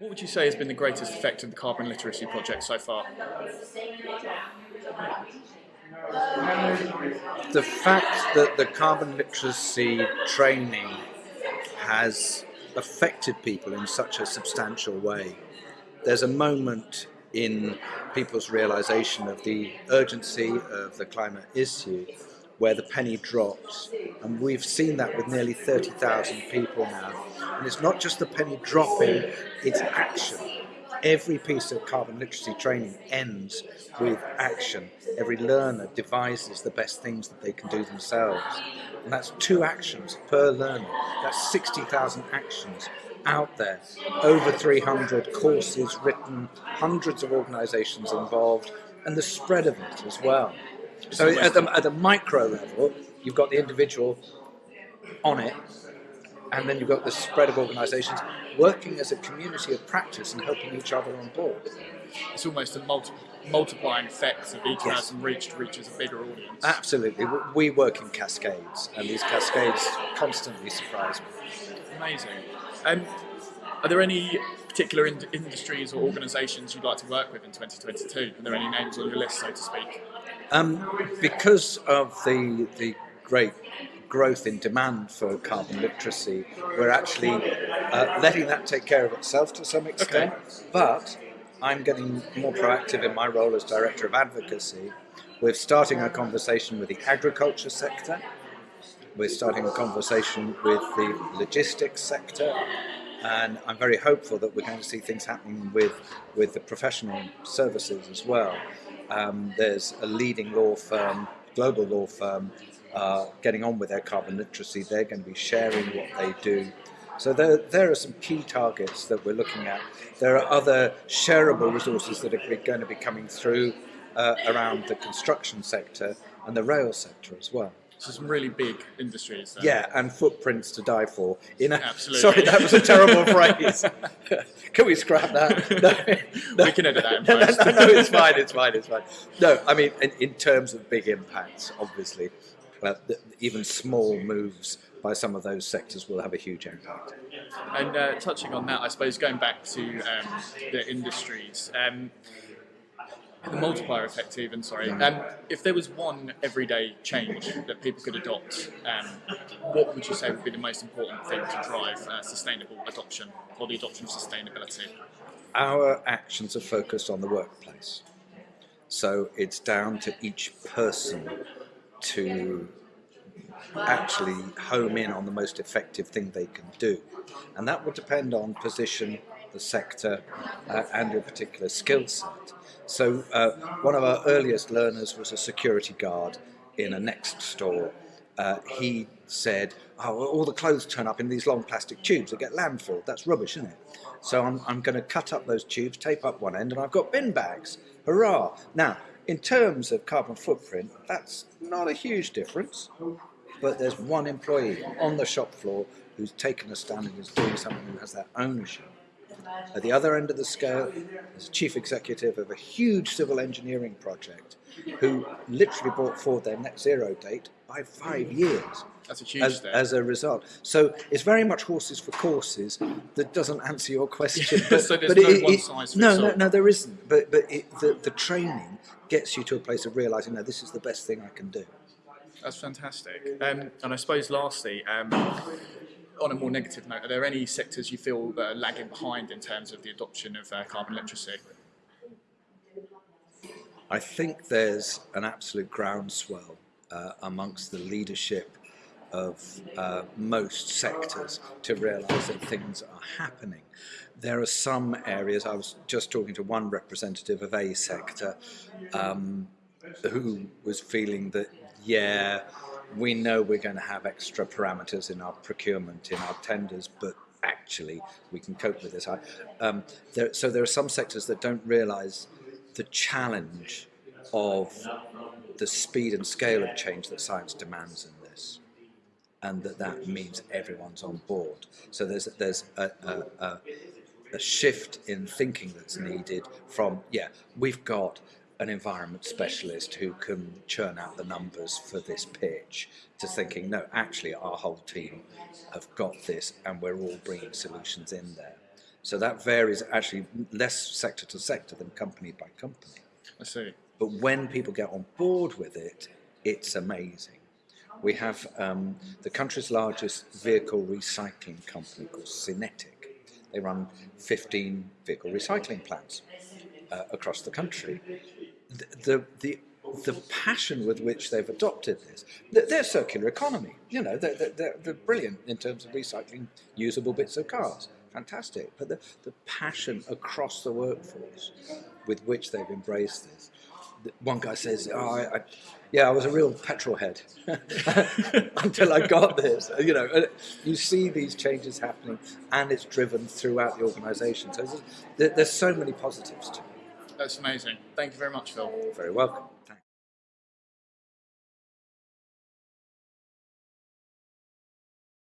What would you say has been the greatest effect of the carbon literacy project so far? The fact that the carbon literacy training has affected people in such a substantial way. There's a moment in people's realization of the urgency of the climate issue where the penny drops. And we've seen that with nearly 30,000 people now. And it's not just the penny dropping, it's action. Every piece of carbon literacy training ends with action. Every learner devises the best things that they can do themselves. And that's two actions per learner. That's 60,000 actions out there. Over 300 courses written, hundreds of organizations involved, and the spread of it as well. So at the, at the micro level, you've got the individual on it, and then you've got the spread of organisations working as a community of practice and helping each other on board. It's almost a multi multiplying effect of each yes. person reached reaches a bigger audience. Absolutely. We work in cascades, and these cascades constantly surprise me. Amazing. Um, are there any particular in industries or organisations you'd like to work with in 2022? Are there any names on your list, so to speak? Um, because of the, the great growth in demand for carbon literacy, we're actually uh, letting that take care of itself to some extent. Okay. But I'm getting more proactive in my role as Director of Advocacy. We're starting a conversation with the agriculture sector. We're starting a conversation with the logistics sector. And I'm very hopeful that we're going to see things happening with, with the professional services as well. Um, there's a leading law firm, global law firm, uh, getting on with their carbon literacy. They're going to be sharing what they do. So there, there are some key targets that we're looking at. There are other shareable resources that are going to be coming through uh, around the construction sector and the rail sector as well. So some really big industries. Then. Yeah, and footprints to die for. In a, Absolutely. Sorry, that was a terrible phrase. can we scrap that? No, no. We can edit that in post. No, no, no, it's fine, it's fine, it's fine. No, I mean, in, in terms of big impacts, obviously, uh, even small moves by some of those sectors will have a huge impact. And uh, touching on that, I suppose going back to um, the industries, um, the multiplier effect even, sorry. Um, if there was one everyday change that people could adopt, um, what would you say would be the most important thing to drive uh, sustainable adoption or the adoption of sustainability? Our actions are focused on the workplace. So it's down to each person to actually home in on the most effective thing they can do. And that will depend on position, the sector, uh, and your particular skill set. So uh, one of our earliest learners was a security guard in a next store. Uh, he said, oh, all the clothes turn up in these long plastic tubes that get landfilled. That's rubbish, isn't it? So I'm, I'm going to cut up those tubes, tape up one end, and I've got bin bags. Hurrah! Now, in terms of carbon footprint, that's not a huge difference, but there's one employee on the shop floor who's taken a stand and is doing something and has that ownership. At the other end of the scale, there's a chief executive of a huge civil engineering project who literally brought forward their net zero date by five years. That's a huge as, as, a result. So it's very much horses for courses that doesn't answer your question. But, so there's but no it, one size fits No, no, no, there isn't. But, but it, the, the training gets you to a place of realising, no, this is the best thing I can do. That's fantastic. Um, and I suppose lastly, um, on a more negative note, are there any sectors you feel that are lagging behind in terms of the adoption of uh, carbon literacy? I think there's an absolute groundswell uh, amongst the leadership of uh, most sectors to realise that things are happening. There are some areas, I was just talking to one representative of a sector um, who was feeling that, yeah, we know we're going to have extra parameters in our procurement, in our tenders, but actually we can cope with this. Um, there, so there are some sectors that don't realise the challenge of the speed and scale of change that science demands in this, and that that means everyone's on board. So there's there's a, a, a, a shift in thinking that's needed from yeah we've got an environment specialist who can churn out the numbers for this pitch to thinking, no, actually our whole team have got this and we're all bringing solutions in there. So that varies actually less sector to sector than company by company. I see. But when people get on board with it, it's amazing. We have um, the country's largest vehicle recycling company called Synetiq. They run 15 vehicle recycling plants uh, across the country. The, the, the, passion with which they've adopted this, th- their circular economy, you know, they're, they're, they're brilliant in terms of recycling usable bits of cars. Fantastic. But the, the passion across the workforce with which they've embraced this one guy says, oh, I, I, yeah, I was a real petrol head until I got this. You know, you see these changes happening, and it's driven throughout the organisation. So there's, there's so many positives to it. That's amazing. Thank you very much, Phil. Very welcome.